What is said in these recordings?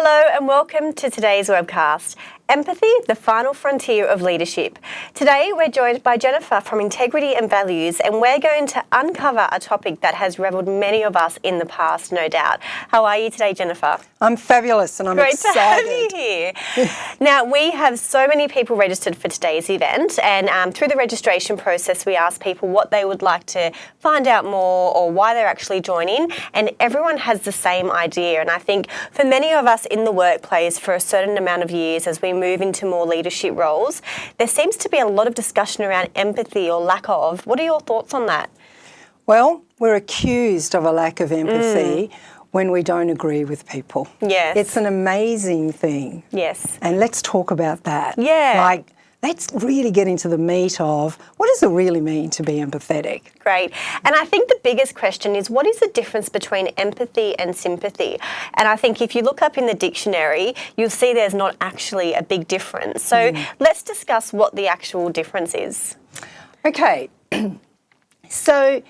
Hello and welcome to today's webcast. Empathy, the final frontier of leadership. Today we're joined by Jennifer from Integrity and Values and we're going to uncover a topic that has reveled many of us in the past, no doubt. How are you today, Jennifer? I'm fabulous and I'm Great excited. to have you here. now, we have so many people registered for today's event and um, through the registration process we asked people what they would like to find out more or why they're actually joining and everyone has the same idea and I think for many of us in the workplace for a certain amount of years as we move into more leadership roles, there seems to be a lot of discussion around empathy or lack of. What are your thoughts on that? Well, we're accused of a lack of empathy mm. when we don't agree with people. Yes. It's an amazing thing. Yes. And let's talk about that. Yeah. Like, let's really getting to the meat of what does it really mean to be empathetic? Great. And I think the biggest question is what is the difference between empathy and sympathy? And I think if you look up in the dictionary, you'll see there's not actually a big difference. So hmm. let's discuss what the actual difference is. Okay. so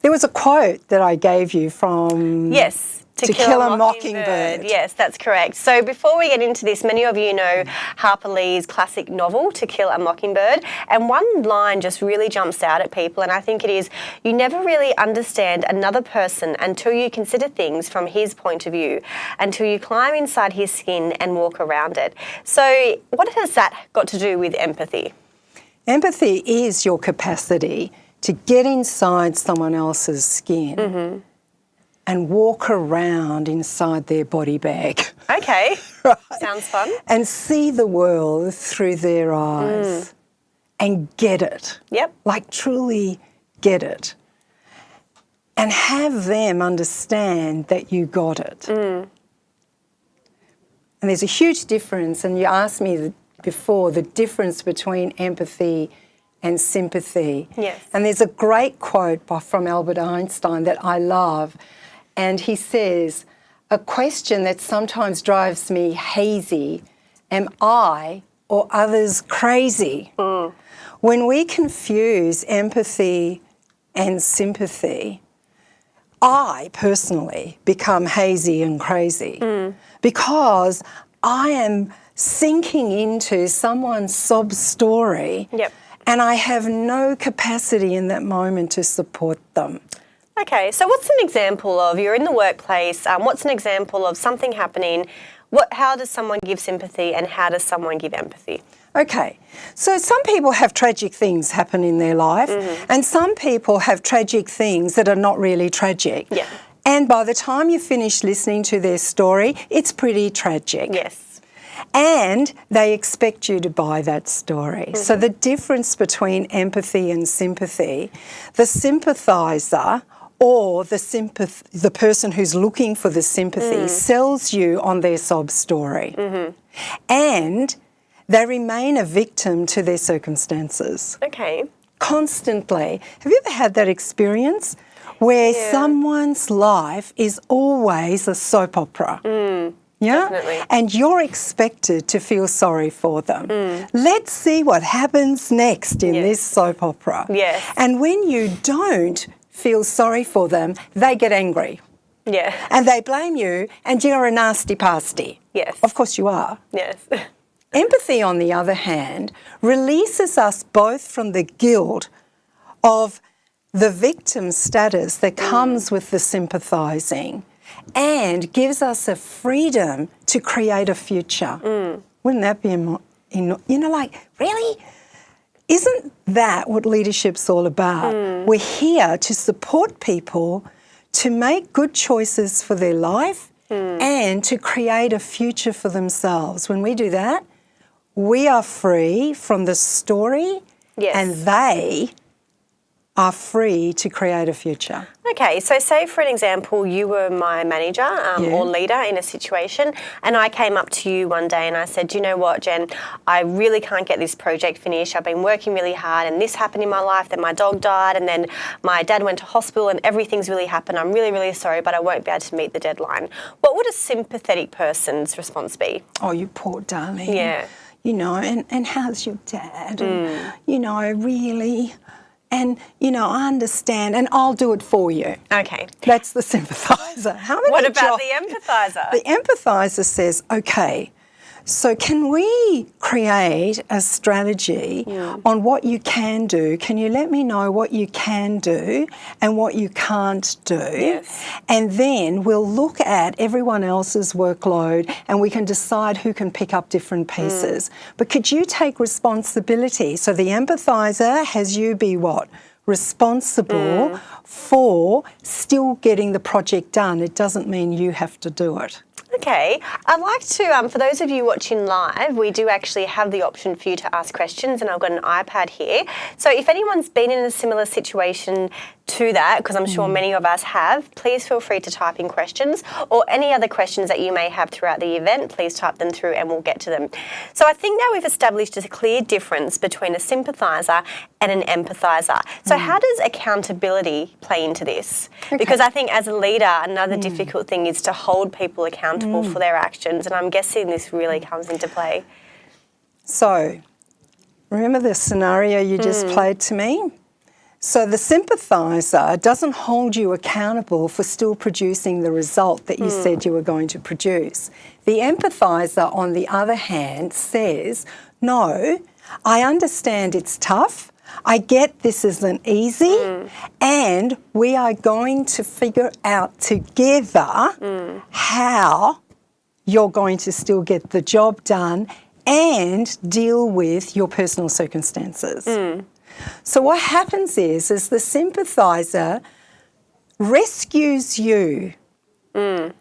there was a quote that I gave you from Yes. To Kill a Mockingbird. Yes, that's correct. So before we get into this, many of you know Harper Lee's classic novel, To Kill a Mockingbird. And one line just really jumps out at people, and I think it is you never really understand another person until you consider things from his point of view, until you climb inside his skin and walk around it. So, what has that got to do with empathy? Empathy is your capacity to get inside someone else's skin mm-hmm. And walk around inside their body bag Okay, Right. sounds fun. and see the world through their eyes mm. and get it. Yep. Like truly get it. And have them understand that you got it. Mm. And there's a huge difference, and you asked me before the difference between empathy and sympathy. Yes. And there's a great quote by, from Albert Einstein that I love, and he says, A question that sometimes drives me hazy am I or others crazy? When we confuse empathy and sympathy, I personally become hazy and crazy because I am sinking into someone's sob story Yep. and I have no capacity in that moment to support them. Okay, so what's an example of you're in the workplace? Um, what's an example of something happening? What, how does someone give sympathy and how does someone give empathy? Okay, so some people have tragic things happen in their life, and some people have tragic things that are not really tragic. Yeah. And by the time you finish listening to their story, it's pretty tragic. Yes. And they expect you to buy that story. So the difference between empathy and sympathy, the sympathizer or the sympath- the person who's looking for the sympathy mm. sells you on their sob story. Mm-hmm. And they remain a victim to their circumstances Okay. constantly. Have you ever had that experience where Yeah. someone's life is always a soap opera? Mm, yeah? definitely. And you're expected to feel sorry for them. Mm. Let's see what happens next in Yes. this soap opera. Yes. And when you don't feel sorry for them, they get angry. Yeah. And they blame you, and you're a nasty pasty. Yes. Of course you are. Yes. Empathy, on the other hand, releases us both from the guilt of the victim status that mm. comes with the sympathising and gives us a freedom to create a future. Mm. Wouldn't that be, you know, like, really? Isn't that what leadership's all about? Hmm. We're here to support people to make good choices for their life hmm. and to create a future for themselves. When we do that, we are free from the story Yes. and they are free to create a future. Okay, so say for an example, you were my manager um, Yeah. or leader in a situation, and I came up to you one day and I said, "Do you know what, Jen? I really can't get this project finished. I've been working really hard, and this happened in my life. That my dog died, and then my dad went to hospital, and everything's really happened. I'm really, really sorry, but I won't be able to meet the deadline." What would a sympathetic person's response be? Oh, you poor darling. Yeah. You know, and, and how's your dad? And, you know, really, and you know, I understand, and I'll do it for you. Okay. That's the sympathizer. How many What about the empathizer? The empathizer says, okay, so can we create a strategy on what you can do? Can you let me know what you can do and what you can't do? Yes. And then we'll look at everyone else's workload and we can decide who can pick up different hmm. pieces. But could you take responsibility? So the empathizer has you be what? Responsible hmm. for still getting the project done. It doesn't mean you have to do it. Okay, I'd like to, um, for those of you watching live, we do actually have the option for you to ask questions, and I've got an iPad here. So if anyone's been in a similar situation to that, because I'm sure hmm. many of us have, please feel free to type in questions or any other questions that you may have throughout the event, please type them through and we'll get to them. So I think now we've established a clear difference between a sympathiser and an empathiser. So hmm. how does accountability play into this? Because I think as a leader, another hmm. difficult thing is to hold people accountable Mm. for their actions, and I'm guessing this really comes into play. So, remember the scenario you just mm. played to me? So, the sympathiser doesn't hold you accountable for still producing the result that you said mm. you were going to produce. The empathiser, on the other hand, says, No, I understand it's tough. I get this isn't easy, mm. and we are going to figure out together mm. how you're going to still get the job done and deal with your personal circumstances. Mm. So what happens is is the sympathizer rescues you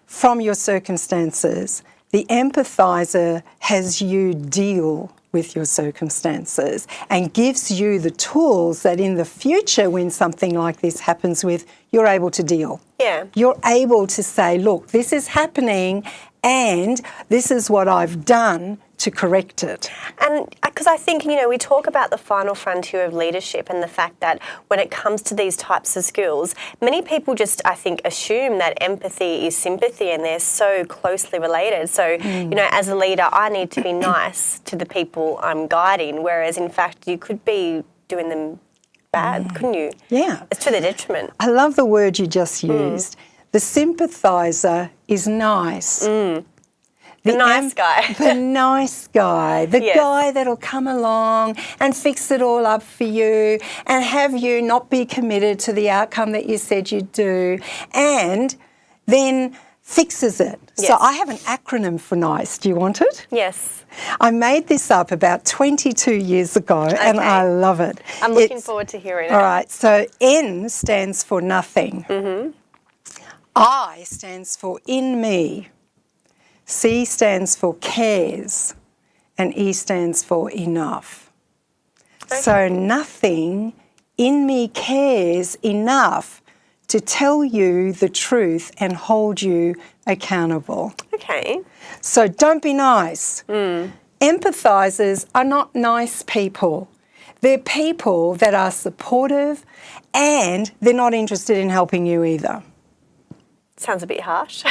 from your circumstances. The empathizer has you deal with your circumstances and gives you the tools that in the future when something like this happens with you're able to deal. Yeah. You're able to say, look, this is happening and this is what I've done to correct it. And uh, because I think, you know, we talk about the final frontier of leadership and the fact that when it comes to these types of skills, many people just, I think, assume that empathy is sympathy and they're so closely related. So, you know, as a leader, I need to be mm. nice to the people I'm guiding, whereas in fact, you could be doing them bad, couldn't you? Yeah. It's to their detriment. I love the word you just mm. used. The sympathizer is nice. Mm. The nice guy. the nice guy, the Yes. guy that'll come along and fix it all up for you and have you not be committed to the outcome that you said you'd do and then fixes it. So I have an acronym for nice. Do you want it? Yes. I made this up about 22 years ago and I love it. I'm looking It's- forward to hearing it. All right. so N stands for nothing. Mm-hmm. I stands for in me. C stands for cares. And E stands for enough. So nothing in me cares enough to tell you the truth and hold you accountable. Okay. So don't be nice. Hmm. Empathizers are not nice people. They're people that are supportive and they're not interested in helping you either. Sounds a bit harsh.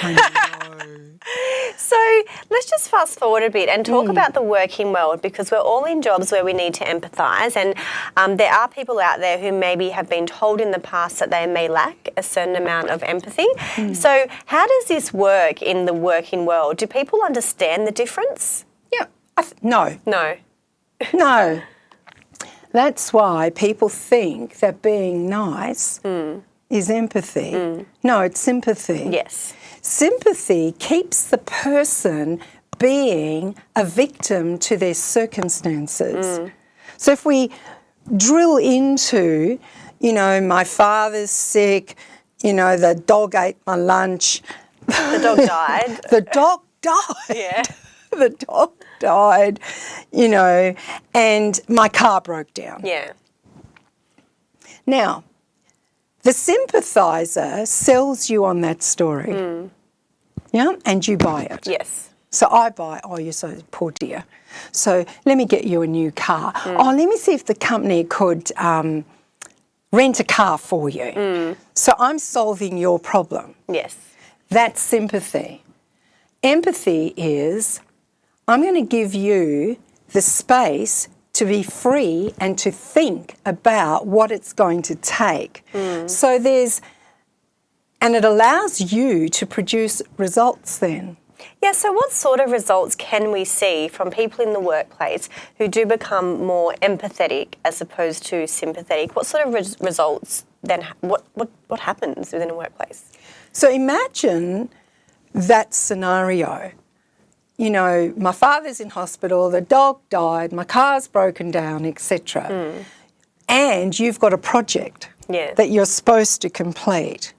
So let's just fast forward a bit and talk hmm. about the working world because we're all in jobs where we need to empathise, and um, there are people out there who maybe have been told in the past that they may lack a certain amount of empathy. Hmm. So, how does this work in the working world? Do people understand the difference? Yeah. I th- no, No. no. That's why people think that being nice hmm. is empathy. No, it's sympathy. Yes. Sympathy keeps the person being a victim to their circumstances. Mm. So if we drill into, you know, my father's sick, you know, the dog ate my lunch, The dog died. the dog died. yeah. the dog died, you know, and my car broke down. Yeah. Now, the sympathizer sells you on that story. Hmm. Yeah, and you buy it. Yes. So I buy, oh, you're so poor dear. So let me get you a new car. Hmm. Oh, let me see if the company could um, rent a car for you. Hmm. So I'm solving your problem. Yes. That's sympathy. Empathy is I'm going to give you the space to be free and to think about what it's going to take. Hmm. So there's, and it allows you to produce results then. Yeah, so what sort of results can we see from people in the workplace who do become more empathetic as opposed to sympathetic? What sort of res- results then, what, what, what happens within a workplace? So imagine that scenario. You know, my father's in hospital, the dog died, my car's broken down, etc. Hmm. And you've got a project Yeah. that you're supposed to complete.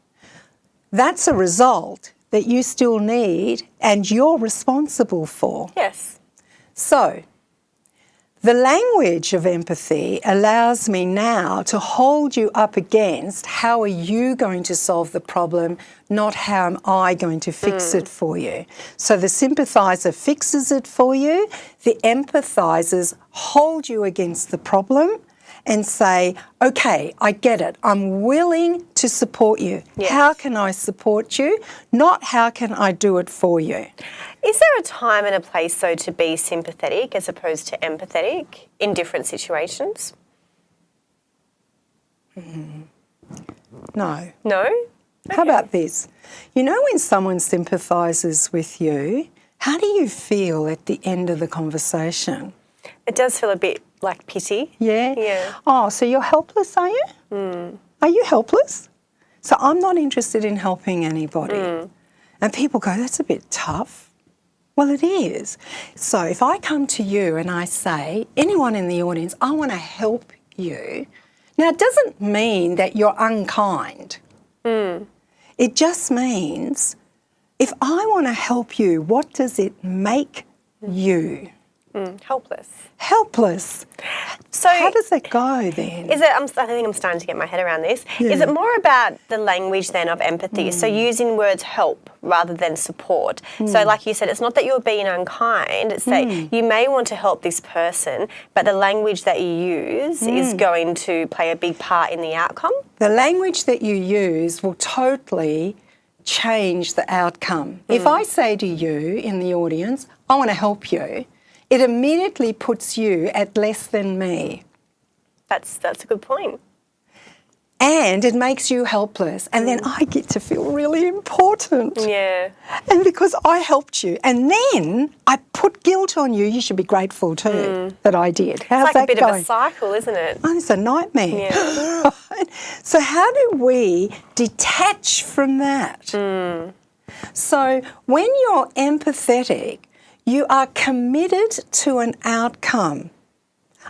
That's a result that you still need and you're responsible for. Yes. So, the language of empathy allows me now to hold you up against how are you going to solve the problem, not how am I going to fix hmm. it for you. So the sympathizer fixes it for you, the empathizers hold you against the problem and say, okay, I get it. I'm willing to support you. Yes. How can I support you? Not how can I do it for you. Is there a time and a place, though, to be sympathetic as opposed to empathetic in different situations? Mm-hmm. No. No? How about this? You know, when someone sympathises with you, how do you feel at the end of the conversation? It does feel a bit like pity. Yeah? Yeah. Oh, so you're helpless, are you? Hmm. Are you helpless? So I'm not interested in helping anybody. Hmm. And people go, that's a bit tough. Well, it is. So if I come to you and I say, anyone in the audience, I want to help you. Now, it doesn't mean that you're unkind. Hmm. It just means if I want to help you, what does it make you? Mm, helpless. Helpless. So, How does that go then? Is it? I'm, I think I'm starting to get my head around this. Is it more about the language then of empathy? So mm. using words help rather than support. So, mm. like you said, it's not that you're being unkind. It's that mm. you may want to help this person, but the language that you use is going to play a big part in the outcome. The language that you use will totally change the outcome. If I say to you in the audience, I want to help you, it immediately puts you at less than me. That's that's a good point. And it makes you helpless. And then mm. I get to feel really important. Yeah. And because I helped you. And then I put guilt on you, you should be grateful too mm. that I did. How's It's like that a bit going? of a cycle, isn't it? Oh, it's a nightmare. Yeah. So, how do we detach from that? Mm. So, when you're empathetic, you are committed to an outcome.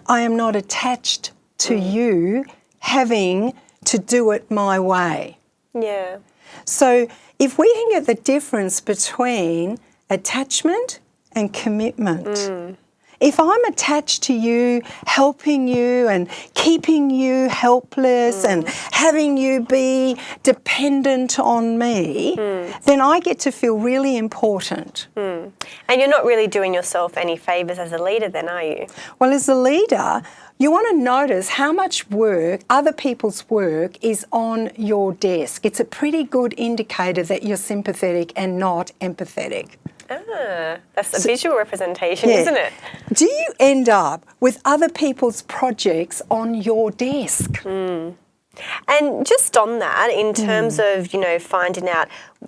I am not attached to mm. you having to do it my way. Yeah. So, if we can get the difference between attachment and commitment, mm. If I'm attached to you, helping you and keeping you helpless and mm. having you be dependent on me, mm. then I get to feel really important. Mm. And you're not really doing yourself any favours as a leader, then, are you? Well, as a leader, you want to notice how much work, other people's work, is on your desk. It's a pretty good indicator that you're sympathetic and not empathetic. Ah, that's a visual representation, Yeah. isn't it? Do you end up with other people's projects on your desk? And just on that, in terms of you know finding out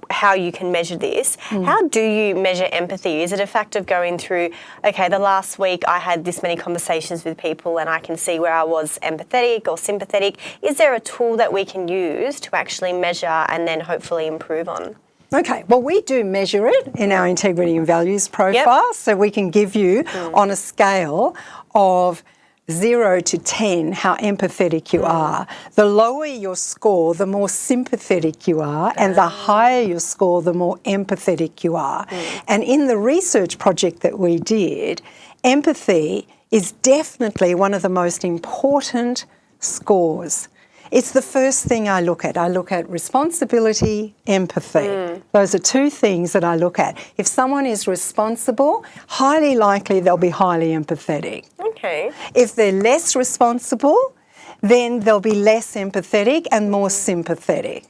how you can measure this, how do you measure empathy? Is it a fact of going through? Okay, the last week I had this many conversations with people, and I can see where I was empathetic or sympathetic. Is there a tool that we can use to actually measure and then hopefully improve on? Okay, well, we do measure it in our integrity and values profile, so we can give you mm. on a scale of zero to 10 how empathetic you mm. are. The lower your score, the more sympathetic you are, and the ah. higher your score, the more empathetic you are. Mm. And in the research project that we did, empathy is definitely one of the most important scores. It's the first thing I look at. I look at responsibility, empathy. Mm. Those are two things that I look at. If someone is responsible, highly likely they'll be highly empathetic. Okay. If they're less responsible, then they'll be less empathetic and more sympathetic.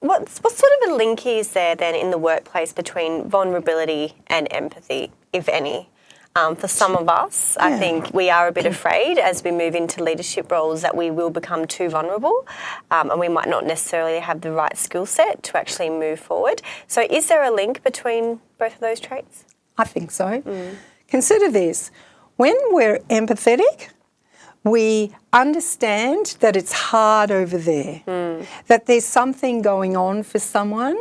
What's, what sort of a link is there then in the workplace between vulnerability and empathy, if any? Um, for some of us, I think we are a bit afraid as we move into leadership roles that we will become too vulnerable um, and we might not necessarily have the right skill set to actually move forward. So, is there a link between both of those traits? I think so. Consider this when we're empathetic, we understand that it's hard over there, that there's something going on for someone,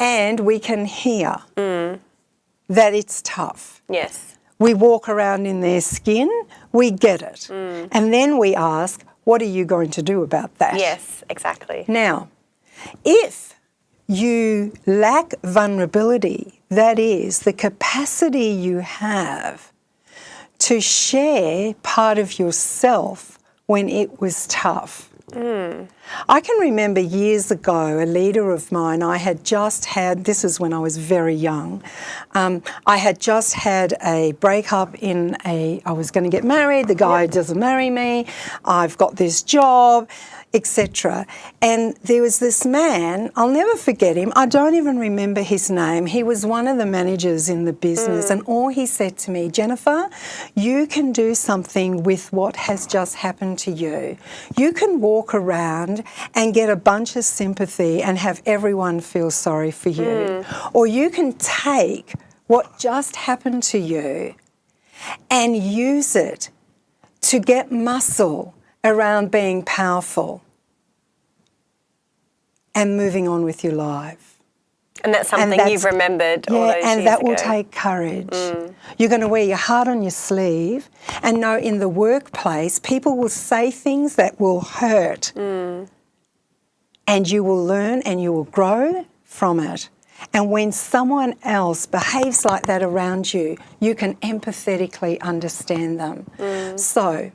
and we can hear that it's tough. Yes. We walk around in their skin, we get it. Mm. And then we ask, what are you going to do about that? Yes, exactly. Now, if you lack vulnerability, that is, the capacity you have to share part of yourself when it was tough. I can remember years ago, a leader of mine, I had just had, this is when I was very young, um, I had just had a breakup in a, I was going to get married, the guy doesn't marry me, I've got this job, etc. And there was this man, I'll never forget him, I don't even remember his name. He was one of the managers in the business, and all he said to me, Jennifer, you can do something with what has just happened to you. You can walk around and get a bunch of sympathy and have everyone feel sorry for you. Hmm. Or you can take what just happened to you and use it to get muscle around being powerful and moving on with your life. And that's something that's- you've remembered all Yeah, and that will ago. Mm. take courage. You're going to wear your heart on your sleeve and know in the workplace people will say things that will hurt. Mm. And you will learn and you will grow from it. And when someone else behaves like that around you, you can empathetically understand them. Mm. So,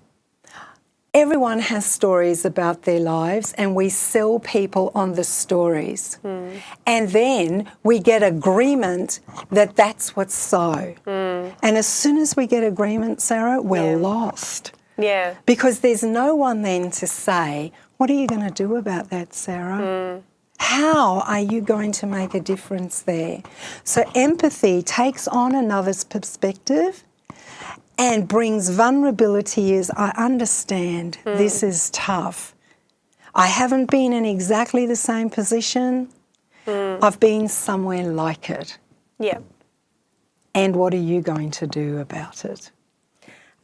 everyone has stories about their lives, and we sell people on the stories. Hmm. And then we get agreement that that's what's so. Hmm. And as soon as we get agreement, Sarah, we're Yeah. lost. Yeah. Because there's no one then to say, What are you going to do about that, Sarah? Hmm. How are you going to make a difference there? So, empathy takes on another's perspective and brings vulnerability is I understand hmm. this is tough. I haven't been in exactly the same position, hmm. I've been somewhere like it. Yeah. And what are you going to do about it?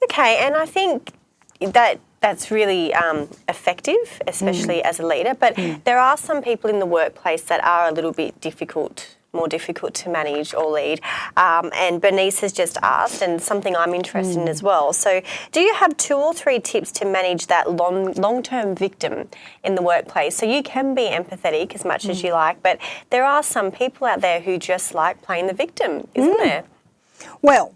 Okay, and I think that that's really um, effective, especially hmm. as a leader. But there are some people in the workplace that are a little bit difficult, more difficult to manage or lead. Um, and Bernice has just asked, and something I'm interested in as hmm. well. So, do you have two or three tips to manage that long long term victim in the workplace? So you can be empathetic as much as hmm. you like, but there are some people out there who just like playing the victim, isn't hmm. there? Well,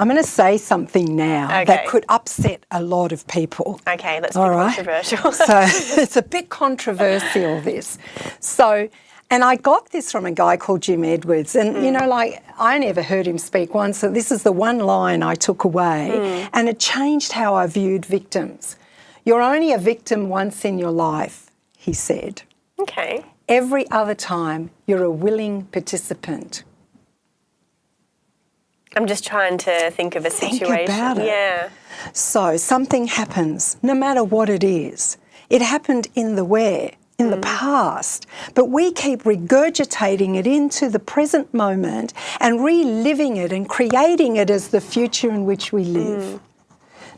I'm going to say something now Okay. that could upset a lot of people. Okay, that's All be right. controversial. so it's a bit controversial, this. So, and I got this from a guy called Jim Edwards. And, you hmm. know, like, I never heard him speak once. So this is the one line I took away. Hmm. And it changed how I viewed victims. You're only a victim once in your life, he said. okay. Every other time, you're a willing participant. I'm just trying to think of a Think situation. about it. Yeah. So something happens, no matter what it is. It happened in the where, in the mm. past, but we keep regurgitating it into the present moment and reliving it and creating it as the future in which we live. Mm.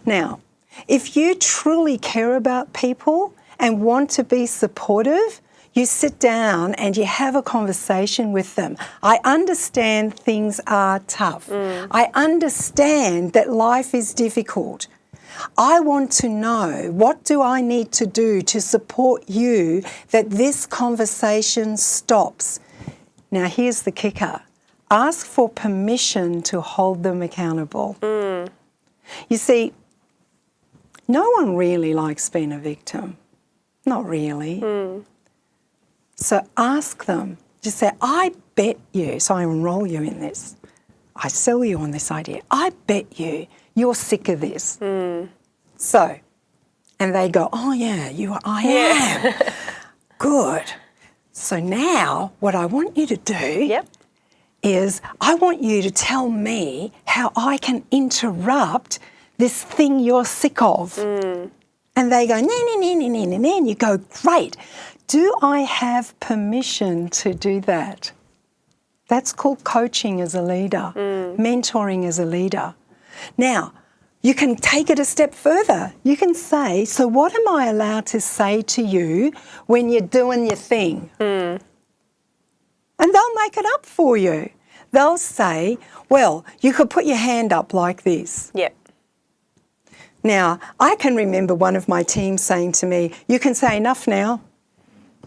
Now, if you truly care about people and want to be supportive, you sit down and you have a conversation with them. I understand things are tough. Mm. I understand that life is difficult. I want to know what do I need to do to support you that this conversation stops. Now here's the kicker. Ask for permission to hold them accountable. Mm. You see, no one really likes being a victim. Not really. Mm. So ask them. Just say, I bet you, so I enroll you in this. I sell you on this idea. I bet you you're sick of this. So, and they go, oh yeah, you are, I am. Good. So now what I want you to do Yep. is I want you to tell me how I can interrupt this thing you're sick of. Mm. And they go, nah, nah, nah, nah, nah, nah, nah. And you go, great. Do I have permission to do that? That's called coaching as a leader, mm. mentoring as a leader. Now, you can take it a step further. You can say, So, what am I allowed to say to you when you're doing your thing? Hmm. And they'll make it up for you. They'll say, Well, you could put your hand up like this. Yep. Now, I can remember one of my team saying to me, You can say enough now.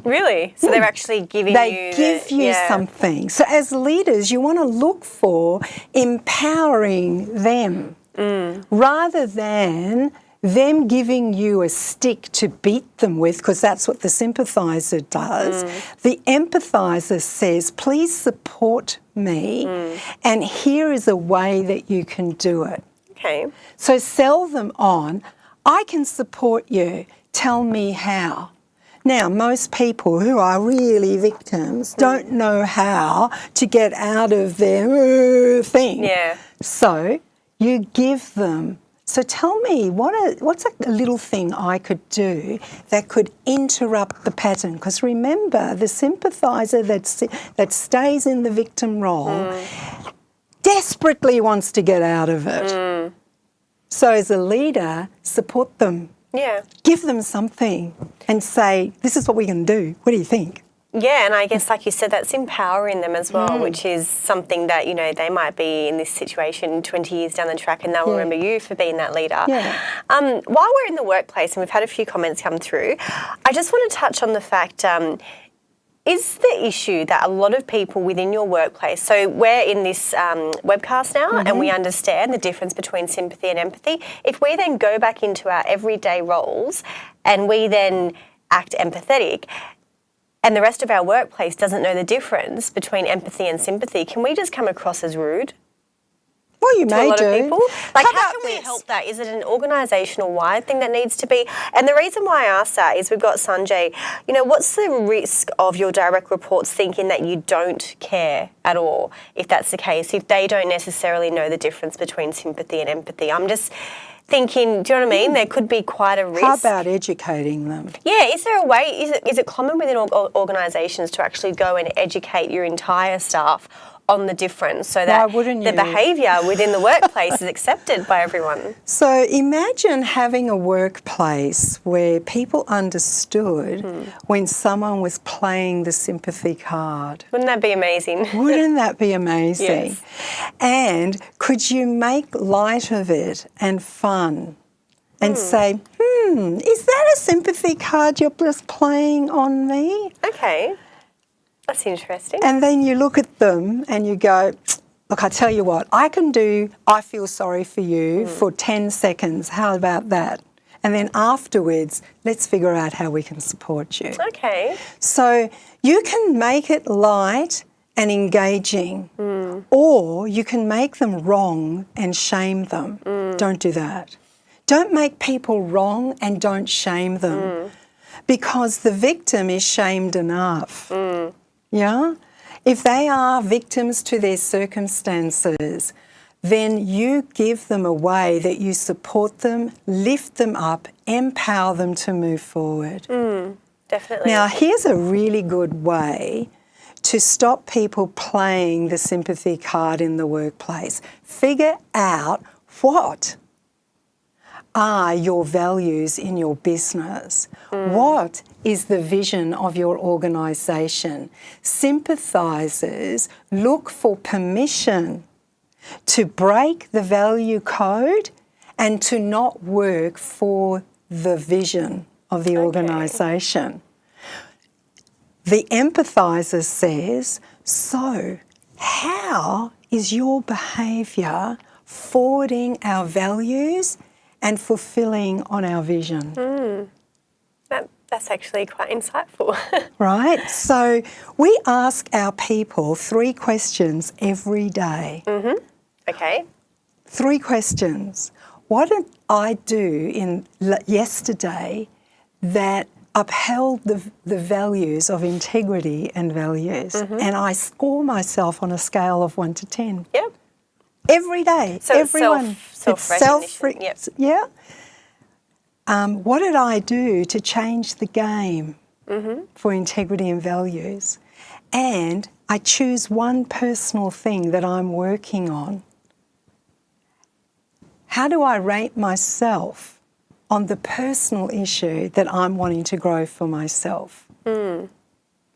Really? So they're hmm. actually giving They you the- give you yeah. something. So, as leaders, you want to look for empowering them mm. rather than them giving you a stick to beat them with, because that's what the sympathiser does. Mm. The empathiser says, Please support me, mm. and here is a way that you can do it. Okay. So sell them on, I can support you, tell me how. Now, most people who are really victims hmm. don't know how to get out of their uh, thing. Yeah. So you give them. So tell me, what a, what's a little thing I could do that could interrupt the pattern? Because remember, the sympathiser that, that stays in the victim role hmm. desperately wants to get out of it. Hmm. So as a leader, support them. Yeah. Give them something and say, this is what we're going to do. What do you think? Yeah, and I guess, like you said, that's empowering them as Mm. well, which is something that, you know, they might be in this situation 20 years down the track and they'll Yeah. remember you for being that leader. Yeah. Um, while we're in the workplace, and we've had a few comments come through, I just want to touch on the fact um, is the issue that a lot of people within your workplace, so we're in this um, webcast now and we understand the difference between sympathy and empathy. If we then go back into our everyday roles and we then act empathetic, and the rest of our workplace doesn't know the difference between empathy and sympathy, can we just come across as rude Well, you to may a lot do. of people? Like, How how, can we help that? Is it an organisational wide thing that needs to be? And the reason why I ask that is we've got Sanjay. You know, what's the risk of your direct reports thinking that you don't care at all? If that's the case, if they don't necessarily know the difference between sympathy and empathy, I'm just thinking. Do you know what I mean? Hmm. There could be quite a risk. How about educating them? Yeah, is there a way? Is it is it common within organisations to actually go and educate your entire staff on the difference so that the behaviour within the workplace is accepted by everyone? So imagine having a workplace where people understood Hmm. when someone was playing the sympathy card. Wouldn't that be amazing? Wouldn't that be amazing? Yes. And could you make light of it and fun and say, hmm, is that a sympathy card you're just playing on me? okay, that's interesting. And then you look at them and you go, look, I tell you what, I can do I feel sorry for you hmm. for 10 seconds. How about that? And then afterwards, let's figure out how we can support you. It's okay, So you can make it light and engaging, hmm. or you can make them wrong and shame them. Hmm. Don't do that. Don't make people wrong and don't shame them because the victim is shamed enough. Yeah? If they are victims to their circumstances, then you give them a way that you support them, lift them up, empower them to move forward. Hmm, definitely. Now, here's a really good way to stop people playing the sympathy card in the workplace. Figure out what are your values in your business? Mm. What is the vision of your organisation? Sympathisers look for permission to break the value code and to not work for the vision of the organisation. The empathiser says, So, how is your behaviour forwarding our values and fulfilling on our vision? that, that's actually quite insightful. Right? So, we ask our people three questions every day. okay, Three questions. What did I do in yesterday that upheld the, the values of integrity and values. Mm-hmm. And I score myself on a scale of one to 10 Yep. Every day. So Everyone, self- it's self-recognition, yep. Yeah. Um, what did I do to change the game Mm-hmm. for integrity and values? And I choose one personal thing that I'm working on. How do I rate myself on the personal issue that I'm wanting to grow for myself? Hmm.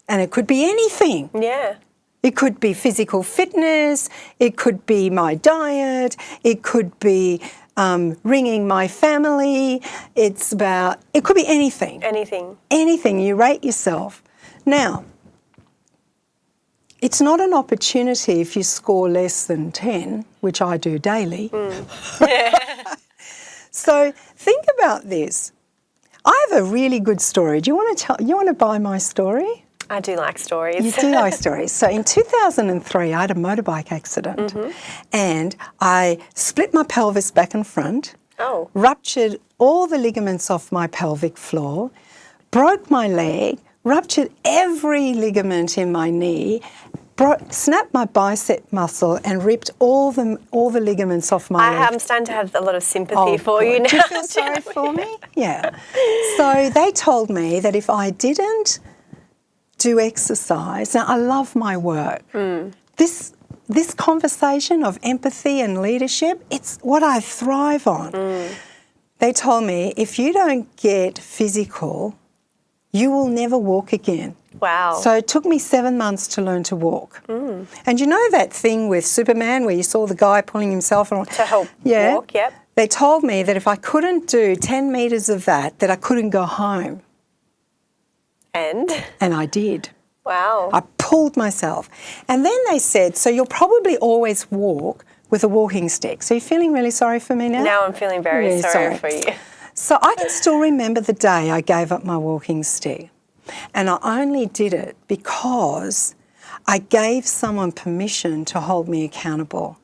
And it could be anything. Yeah. It could be physical fitness, it could be my diet, it could be um, ringing my family, it's about, it could be anything. Anything. Anything, you rate yourself. Now, it's not an opportunity if you score less than 10, which I do daily. so think about this. I have a really good story. Do you want to tell, you want to buy my story? I do like stories. You do like stories. So in 2003, I had a motorbike accident mm-hmm. and I split my pelvis back and front, Oh. ruptured all the ligaments off my pelvic floor, broke my leg, ruptured every ligament in my knee, bro- snapped my bicep muscle and ripped all the, all the ligaments off my I leg. am starting to have a lot of sympathy Oh, for you now. Do you feel sorry for me? Yeah. So they told me that if I didn't do exercise, now I love my work. Hmm. This this conversation of empathy and leadership, it's what I thrive on. Hmm. They told me if you don't get physical, you will never walk again. Wow. So it took me seven months to learn to walk. And you know that thing with Superman where you saw the guy pulling himself on To help yeah. walk, yep. They told me that if I couldn't do 10 metres of that, that I couldn't go home. And And I did. wow. I pulled myself. And then they said, so you'll probably always walk with a walking stick. So you're feeling really sorry for me now? now I'm feeling very Really sorry, sorry. for you. So I can still remember the day I gave up my walking stick. And I only did it because I gave someone permission to hold me accountable.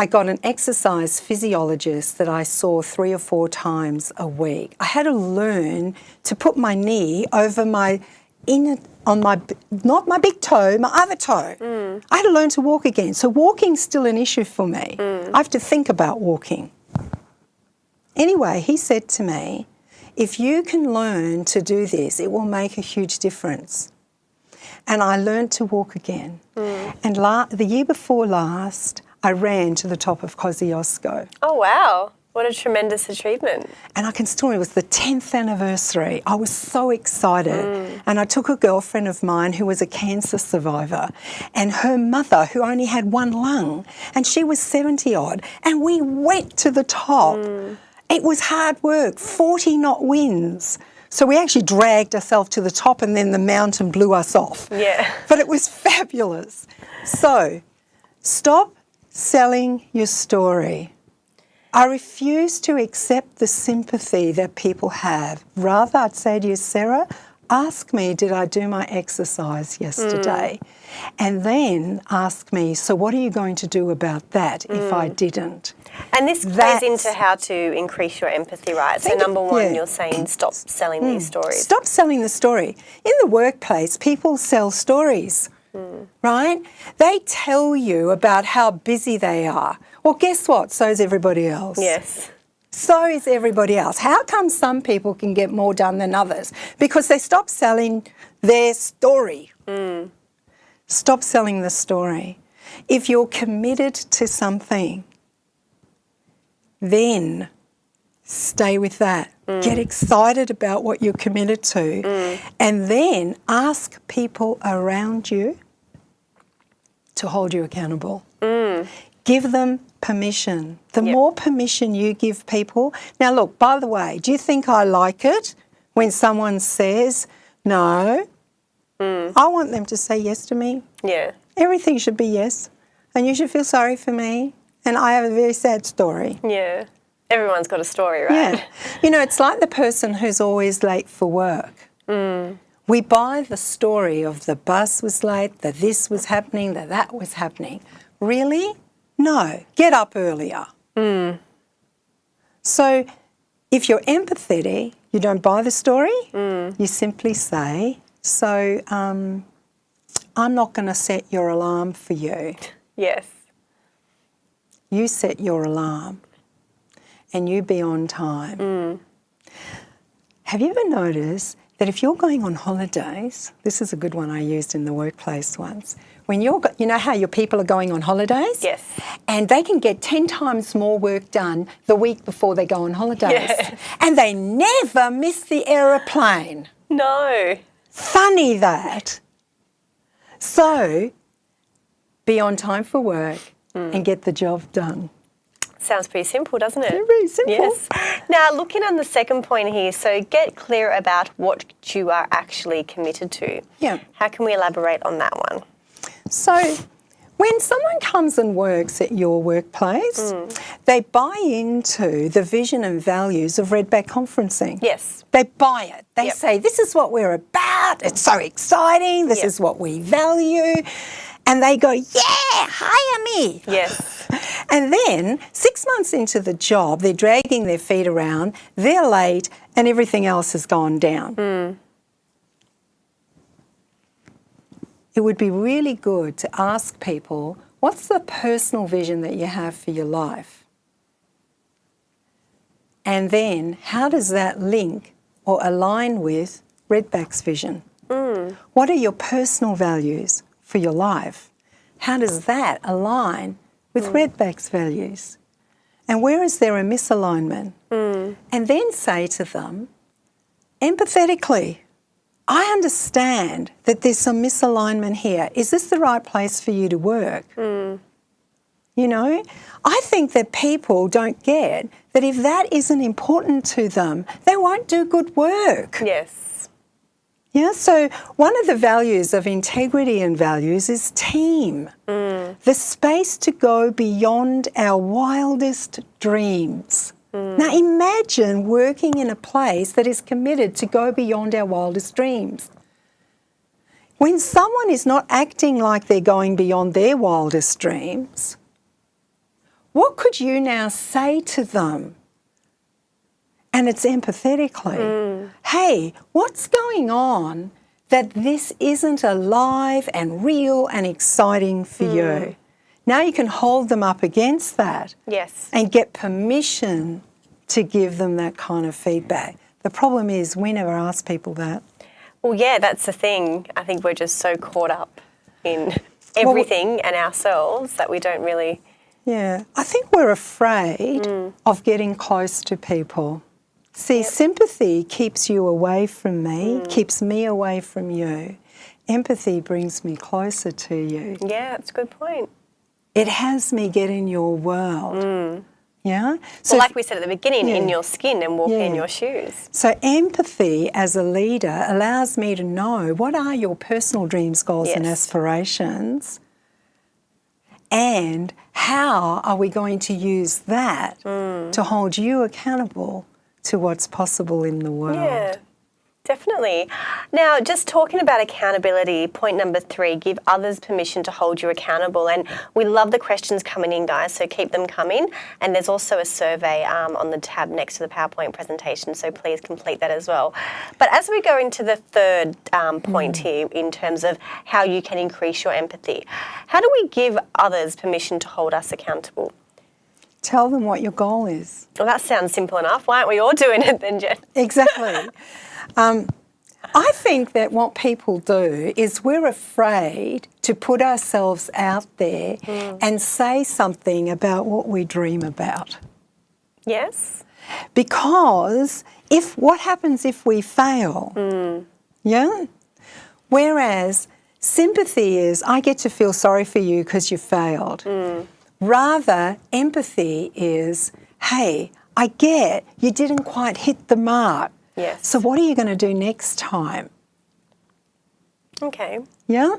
I got an exercise physiologist that I saw three or four times a week. I had to learn to put my knee over my inner, on my, not my big toe, my other toe. Mm. I had to learn to walk again. So walking's still an issue for me. Mm. I have to think about walking. Anyway, he said to me, if you can learn to do this, it will make a huge difference. And I learned to walk again. Mm. And la- the year before last, I ran to the top of Kosciuszko. Oh wow. What a tremendous achievement. And I can still remember, it was the 10th anniversary. I was so excited. Mm. And I took a girlfriend of mine who was a cancer survivor and her mother, who only had one lung, and she was 70 odd. And we went to the top. Mm. It was hard work, 40 knot winds. So we actually dragged ourselves to the top and then the mountain blew us off. Yeah. But it was fabulous. So stop selling your story. I refuse to accept the sympathy that people have. Rather, I'd say to you, Sarah, ask me, did I do my exercise yesterday? Mm. And then ask me, so what are you going to do about that if I mm. didn't? And this plays into how to increase your empathy, right? So number one, yeah. You're saying stop selling these mm. stories. Stop selling the story. In the workplace, people sell stories, right? They tell you about how busy they are. Well, guess what? So is everybody else. Yes. So is everybody else. How come some people can get more done than others? Because they stop selling their story. Stop selling the story. If you're committed to something, then stay with that. Get mm. excited about what you're committed to. Mm. And then ask people around you to hold you accountable. Mm. Give them permission. The Yep. more permission you give people. Now, look, by the way, do you think I like it when someone says no? I want them to say yes to me. Yeah. Everything should be yes. And you should feel sorry for me. And I have a very sad story. Yeah. Everyone's got a story, right? Yeah. You know, it's like the person who's always late for work. Mm. We buy the story of the bus was late, that this was happening, that that was happening. Really? No. Get up earlier. Mm. So if you're empathetic, you don't buy the story, mm. you simply say, So, um, I'm not going to set your alarm for you. Yes. You set your alarm and you be on time. Mm. Have you ever noticed that if you're going on holidays, this is a good one I used in the workplace once. When you're, you know how your people are going on holidays? Yes. And they can get 10 times more work done the week before they go on holidays. Yes. And they never miss the aeroplane. No. Funny that. So, be on time for work mm. and get the job done. Sounds pretty simple, doesn't it? Very simple. Yes. Now, looking on the second point here, so get clear about what you are actually committed to. Yeah. How can we elaborate on that one? So, when someone comes and works at your workplace, hmm. they buy into the vision and values of Redback Conferencing. Yes. They buy it. They Yep. say, This is what we're about. It's so exciting. This Yep. is what we value. And they go, Yeah, hire me. Yes. And then six months into the job, they're dragging their feet around, they're late, and everything else has gone down. Hmm. It would be really good to ask people what's the personal vision that you have for your life? And then how does that link or align with Redback's vision? Hmm. What are your personal values for your life? How does that align with hmm. Redback's values? And where is there a misalignment? Hmm. And then say to them, empathetically, I understand that there's some misalignment here. Is this the right place for you to work? Hmm. You know, I think that people don't get that if that isn't important to them, they won't do good work. Yes. Yeah, so one of the values of integrity and values is team. Mm. The space to go beyond our wildest dreams. Mm. Now imagine working in a place that is committed to go beyond our wildest dreams. When someone is not acting like they're going beyond their wildest dreams, what could you now say to them? And it's empathetically, mm. hey, what's going on that this isn't alive and real and exciting for you? Mm. Now you can hold them up against that Yes. and get permission to give them that kind of feedback. The problem is we never ask people that. Well, yeah, that's the thing. I think we're just so caught up in everything and ourselves that we don't really. Yeah, I think we're afraid mm. of getting close to people. See, sympathy keeps you away from me, keeps me away from you. Empathy brings me closer to you. Yeah, that's a good point. It has me get in your world. Yeah? So, like we said at the beginning, in your skin and walk in your shoes. So, empathy as a leader allows me to know what are your personal dreams, goals, and aspirations, and how are we going to use that Mm. to hold you accountable to what's possible in the world. Yeah, definitely. Now, just talking about accountability, point number three give others permission to hold you accountable. And we love the questions coming in, guys, so keep them coming. And there's also a survey um, on the tab next to the PowerPoint presentation, so please complete that as well. But as we go into the third um, point here, in terms of how you can increase your empathy, how do we give others permission to hold us accountable? Tell them what your goal is. Well, that sounds simple enough. Why aren't we all doing it then, Jen? Exactly. um, I think that what people do is we're afraid to put ourselves out there hmm. and say something about what we dream about. Yes. Because if what happens if we fail? Hmm. Yeah? Whereas sympathy is I get to feel sorry for you because you failed. Hmm. Rather, empathy is hey, I get you didn't quite hit the mark. Yes. So what are you going to do next time? Okay. Yeah?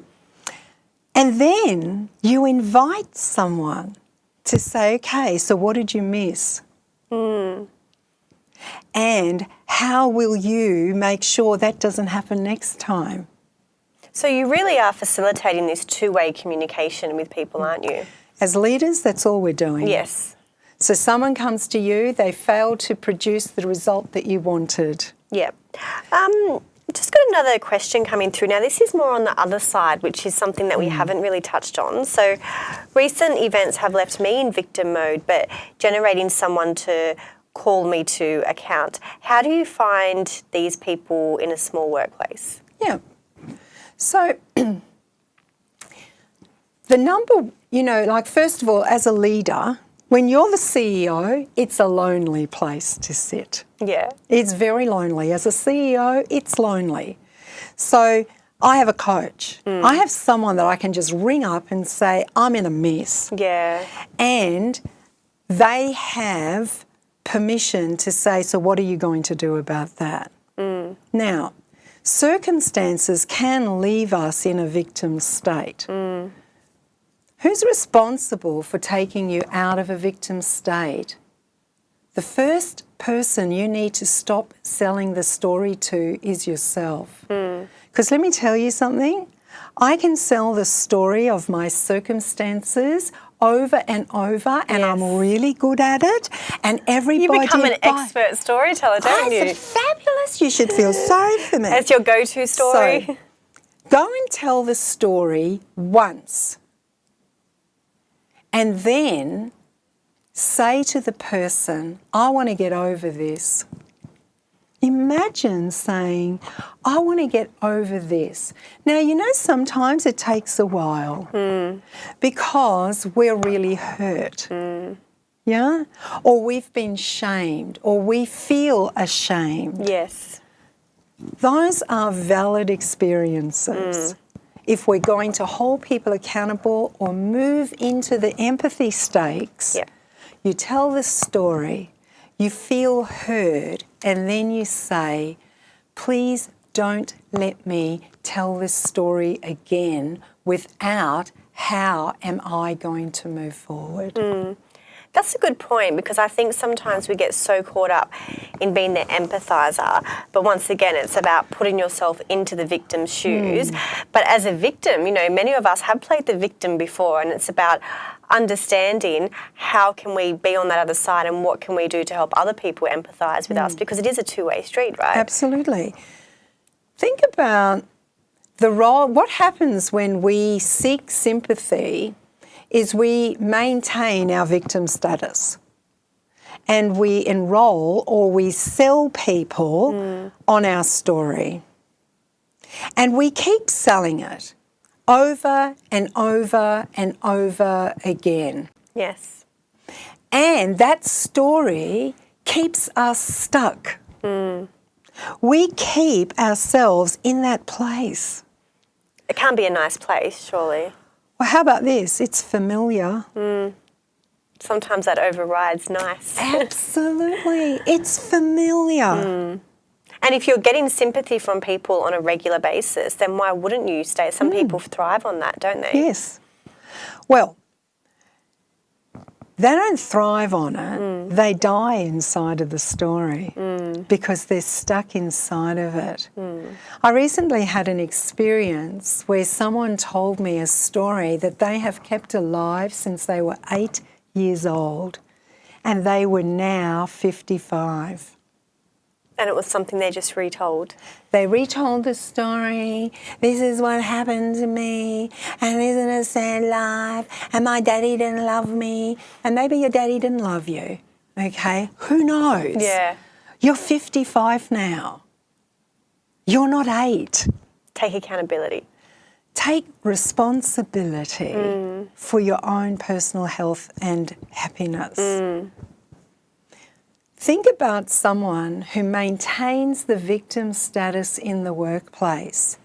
And then you invite someone to say, okay, so what did you miss? Hmm. And how will you make sure that doesn't happen next time? So you really are facilitating this two-way communication with people, mm. aren't you? As leaders, that's all we're doing. Yes. So someone comes to you, they fail to produce the result that you wanted. Yeah. Um, just got another question coming through. Now, this is more on the other side, which is something that we haven't really touched on. So, recent events have left me in victim mode, but generating someone to call me to account. How do you find these people in a small workplace? Yeah. So, the number, you know, like, first of all, as a leader, when you're the CEO, it's a lonely place to sit. Yeah. It's very lonely. As a CEO, it's lonely. So I have a coach. Mm. I have someone that I can just ring up and say, I'm in a mess. Yeah. And they have permission to say, So, what are you going to do about that? Mm. Now, circumstances can leave us in a victim state. Mm. Who's responsible for taking you out of a victim state? The first person you need to stop selling the story to is yourself. Hmm. Because let me tell you something, I can sell the story of my circumstances over and over, and I'm really good at it. And everybody You become an buy- expert storyteller, don't Oh, you? fabulous. You should feel sorry for me. As your go-to story. So, go and tell the story once. And then say to the person, I want to get over this. Imagine saying, I want to get over this. Now, you know, sometimes it takes a while hmm. because we're really hurt. Hmm. Yeah? Or we've been shamed, or we feel ashamed. yes. Those are valid experiences. Hmm. If we're going to hold people accountable or move into the empathy stakes, Yeah. you tell the story, you feel heard, and then you say, please don't let me tell this story again without how am I going to move forward? Mm. That's a good point because I think sometimes we get so caught up in being the empathizer, but once again, it's about putting yourself into the victim's shoes. Hmm. But as a victim, you know, many of us have played the victim before, and it's about understanding how can we be on that other side and what can we do to help other people empathize with us hmm. because it is a two-way street, right? Absolutely. Think about the role, what happens when we seek sympathy is we maintain our victim status and we enroll or we sell people mm. on our story. And we keep selling it over and over and over again. Yes. And that story keeps us stuck. Mm. We keep ourselves in that place. It can't be a nice place, surely. Well, how about this? It's familiar. Mm. Sometimes that overrides nice. Absolutely. It's familiar. Mm. And if you're getting sympathy from people on a regular basis, then why wouldn't you stay? Some mm. people thrive on that, don't they? Yes. Well, they don't thrive on it, mm. they die inside of the story mm. because they're stuck inside of it. Mm. I recently had an experience where someone told me a story that they have kept alive since they were eight years old and they were now 55. And it was something they just retold. They retold the story. This is what happened to me, and isn't it a sad life? And my daddy didn't love me, and maybe your daddy didn't love you. Okay, who knows? Yeah. You're 55 now. You're not eight. Take accountability. Take responsibility mm. for your own personal health and happiness. Mm. Think about someone who maintains the victim status in the workplace.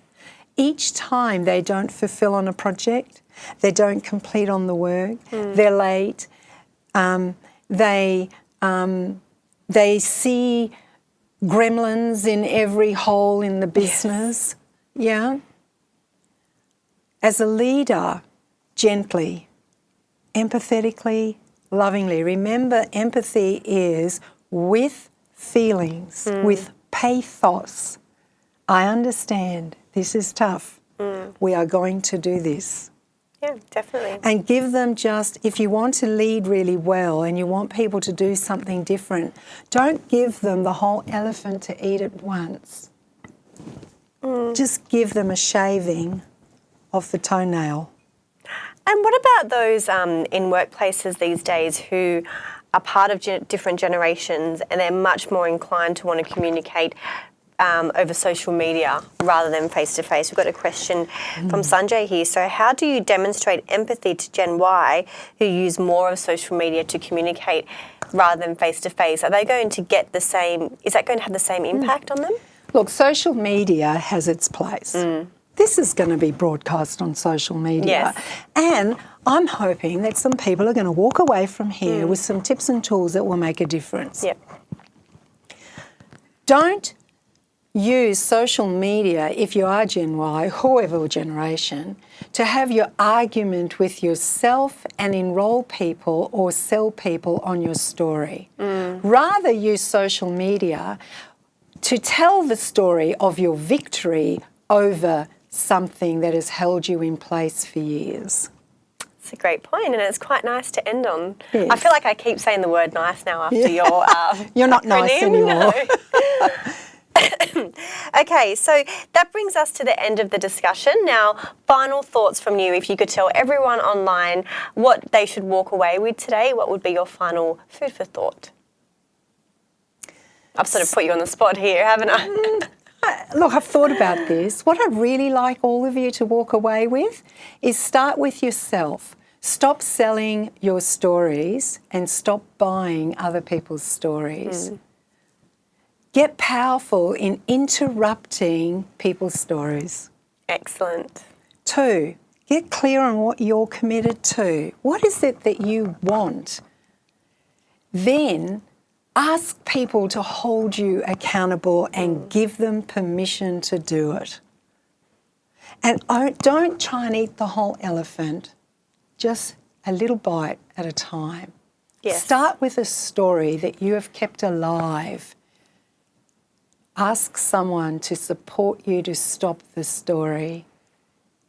Each time they don't fulfill on a project, they don't complete on the work, they're late, um, they, um, they see gremlins in every hole in the business. Yeah? As a leader, gently, empathetically, lovingly. Remember, empathy is with feelings, hmm. with pathos. I understand this is tough. Hmm. We are going to do this. Yeah, definitely. and give them just if you want to lead really well and you want people to do something different don't give them the whole elephant to eat at once hmm. just give them a shaving of the toenail And what about those um, in workplaces these days who are part of ge- different generations and they're much more inclined to want to communicate um, over social media rather than face to face? We've got a question from mm. Sanjay here. So, how do you demonstrate empathy to Gen Y who use more of social media to communicate rather than face to face? Are they going to get the same? Is that going to have the same mm. impact on them? Look, social media has its place. Mm. This is going to be broadcast on social media. Yes. And I'm hoping that some people are going to walk away from here mm. with some tips and tools that will make a difference. Yep. Don't use social media if you are Gen Y, whoever generation, to have your argument with yourself and enroll people or sell people on your story. Mm. Rather use social media to tell the story of your victory over something that has held you in place for years. It's a great point, and it's quite nice to end on. I feel like I keep saying the word nice now after your. Um, You're not nice anymore. no. okay, so that brings us to the end of the discussion. Now, final thoughts from you. If you could tell everyone online what they should walk away with today, what would be your final food for thought? I've sort of put you on the spot here, haven't I? Look, I've thought about this. What I'd really like all of you to walk away with is start with yourself. Stop selling your stories and stop buying other people's stories. Hmm. Get powerful in interrupting people's stories. Excellent. Two, get clear on what you're committed to. What is it that you want? Then ask people to hold you accountable and give them permission to do it. And don't try and eat the whole elephant, just a little bite at a time. Yes. Start with a story that you have kept alive. Ask someone to support you to stop the story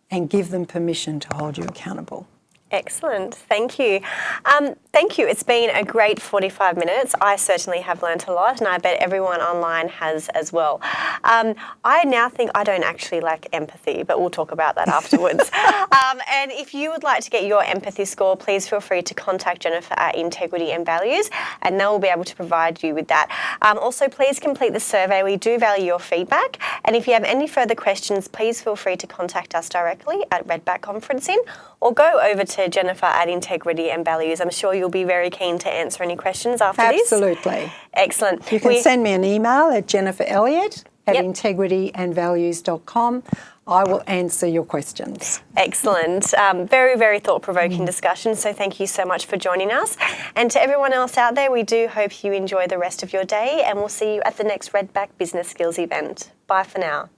and give them permission to hold you accountable. Excellent. Thank you. Um, thank you. It's been a great 45 minutes. I certainly have learnt a lot, and I bet everyone online has as well. Um, I now think I don't actually lack empathy, but we'll talk about that afterwards. um, and if you would like to get your empathy score, please feel free to contact Jennifer at Integrity and Values, and they will be able to provide you with that. Um, also, please complete the survey. We do value your feedback. And if you have any further questions, please feel free to contact us directly at Redback Conferencing or go over to Jennifer at Integrity and Values. I'm sure you'll be very keen to answer any questions after this. Absolutely. Excellent. You can We- send me an email at Jennifer Elliott at Yep. integrityandvalues.com. I will answer your questions. Excellent. Um, very, very thought provoking discussion. So, thank you so much for joining us. And to everyone else out there, we do hope you enjoy the rest of your day, and we'll see you at the next Redback Business Skills event. Bye for now.